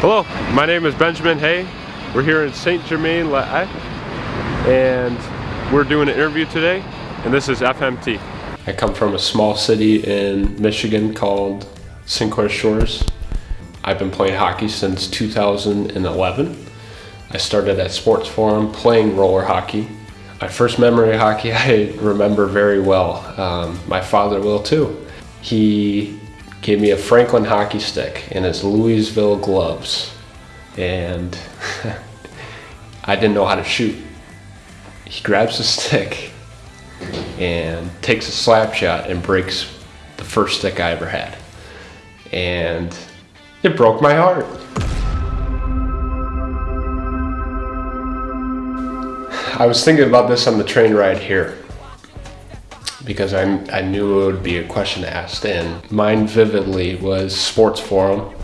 Hello, my name is Benjamin Hay. We're here in Saint Germain La and we're doing an interview today and this is FMT. I come from a small city in Michigan called St. Clair Shores. I've been playing hockey since 2011. I started at Sports Forum playing roller hockey. My first memory of hockey I remember very well. Um, my father will too. He gave me a Franklin hockey stick and his Louisville gloves. And I didn't know how to shoot. He grabs the stick and takes a slap shot and breaks the first stick I ever had. And it broke my heart. I was thinking about this on the train ride here because I, I knew it would be a question asked and mine vividly was sports forum.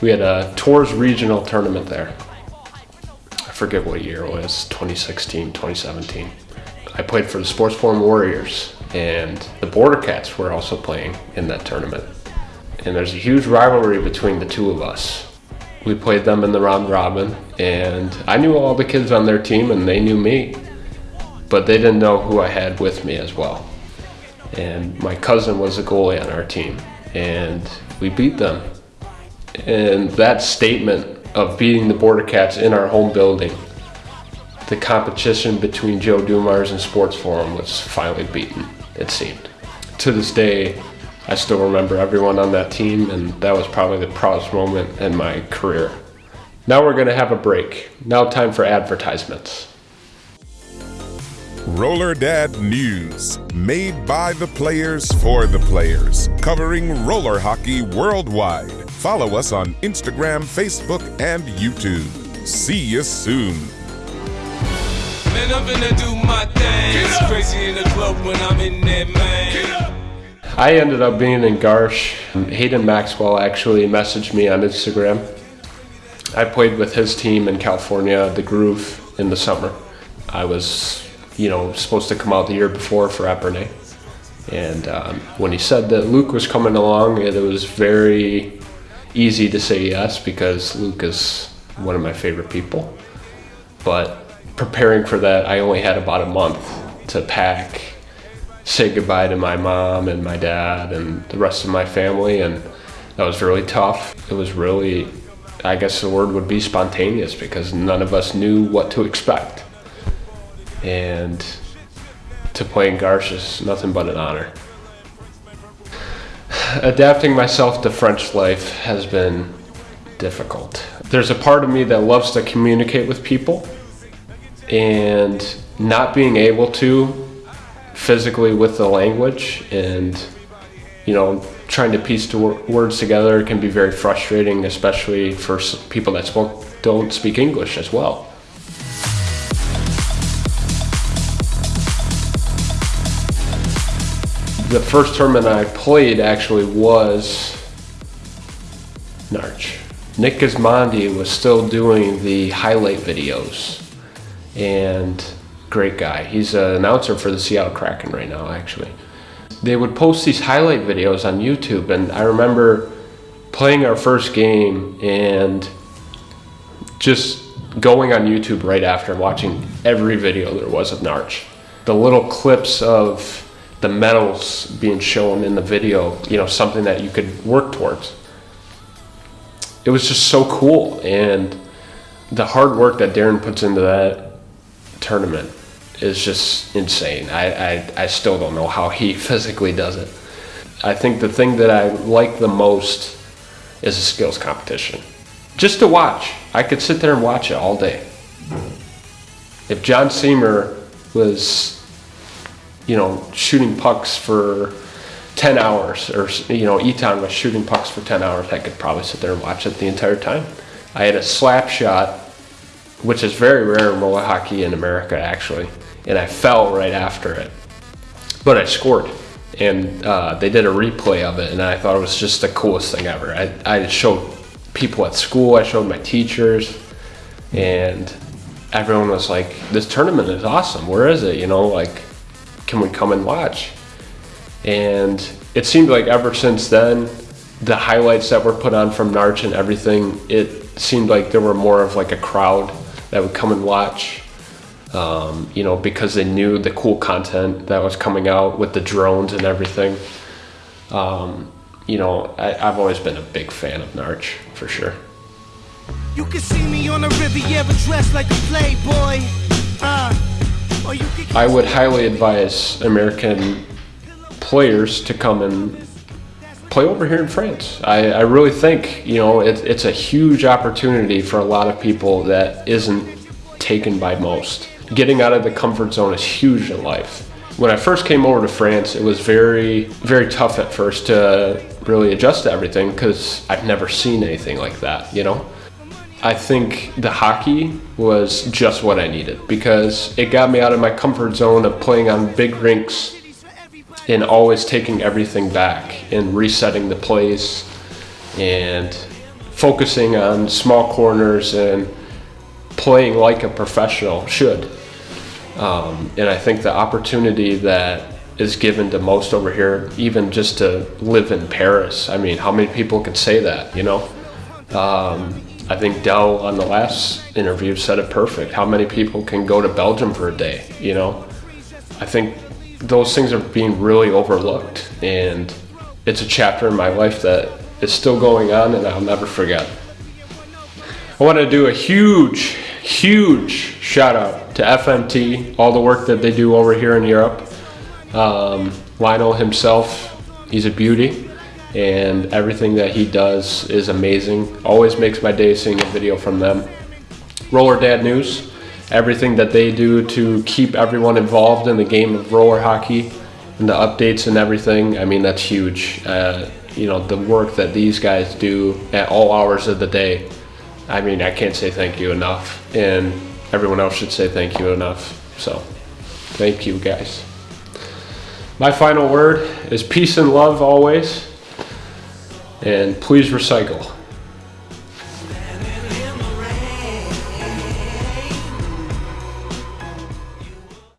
We had a Tours regional tournament there. I forget what year it was, 2016, 2017. I played for the Sports Forum Warriors and the Border Cats were also playing in that tournament. And there's a huge rivalry between the two of us. We played them in the round robin and I knew all the kids on their team and they knew me, but they didn't know who I had with me as well and my cousin was a goalie on our team and we beat them. And that statement of beating the border cats in our home building the competition between joe dumars and sports forum was finally beaten it seemed. To this day i still remember everyone on that team and that was probably the proudest moment in my career. Now we're going to have a break. Now time for advertisements Roller Dad News, made by the players for the players, covering roller hockey worldwide. Follow us on Instagram, Facebook, and YouTube. See you soon. Man, I'm gonna do my thing. It's crazy in the club when I'm in there, man. I ended up being in Garches. Hayden Maxwell actually messaged me on Instagram. I played with his team in California, the Groove, in the summer. I was you know, supposed to come out the year before for Epernay. And um, when he said that Luke was coming along, it, it was very easy to say yes because Luke is one of my favorite people. But preparing for that, I only had about a month to pack, say goodbye to my mom and my dad and the rest of my family, and that was really tough. It was really, I guess the word would be spontaneous because none of us knew what to expect and to play in Garches is nothing but an honor. Adapting myself to French life has been difficult. There's a part of me that loves to communicate with people and not being able to physically with the language and you know trying to piece the words together can be very frustrating especially for people that spoke, don't speak English as well. The first tournament I played actually was Narch. Nick Gismondi was still doing the highlight videos and great guy. He's an announcer for the Seattle Kraken right now actually. They would post these highlight videos on YouTube and I remember playing our first game and just going on YouTube right after watching every video there was of Narch. The little clips of the medals being shown in the video, you know, something that you could work towards. It was just so cool. And the hard work that Darren puts into that tournament is just insane. I, I, I still don't know how he physically does it. I think the thing that I like the most is a skills competition. Just to watch. I could sit there and watch it all day. If John Seymour was you know, shooting pucks for 10 hours, or, you know, Eton was shooting pucks for 10 hours, I could probably sit there and watch it the entire time. I had a slap shot, which is very rare in roller hockey in America, actually, and I fell right after it. But I scored, and uh, they did a replay of it, and I thought it was just the coolest thing ever. I, I showed people at school, I showed my teachers, and everyone was like, this tournament is awesome. Where is it? You know, like, can we come and watch? And it seemed like ever since then, the highlights that were put on from Narch and everything, it seemed like there were more of like a crowd that would come and watch. Um, you know, because they knew the cool content that was coming out with the drones and everything. Um, you know, I, I've always been a big fan of Narch for sure. You can see me on the Riviera dressed like a playboy. Uh, I would highly advise American players to come and play over here in France. I, I really think, you know, it, it's a huge opportunity for a lot of people that isn't taken by most. Getting out of the comfort zone is huge in life. When I first came over to France, it was very, very tough at first to really adjust to everything because I've never seen anything like that, you know? I think the hockey was just what I needed because it got me out of my comfort zone of playing on big rinks and always taking everything back and resetting the plays and focusing on small corners and playing like a professional should. Um, and I think the opportunity that is given to most over here, even just to live in Paris, I mean, how many people can say that, you know? Um, I think Dell on the last interview said it perfect. How many people can go to Belgium for a day, you know? I think those things are being really overlooked and it's a chapter in my life that is still going on and I'll never forget. I want to do a huge, huge shout out to FMT, all the work that they do over here in Europe. Um, Lionel himself, he's a beauty and everything that he does is amazing. Always makes my day seeing a video from them. Roller Dad News, everything that they do to keep everyone involved in the game of roller hockey and the updates and everything. I mean, that's huge. Uh, you know, the work that these guys do at all hours of the day. I mean, I can't say thank you enough, and everyone else should say thank you enough. So, thank you guys. My final word is peace and love always, and please recycle.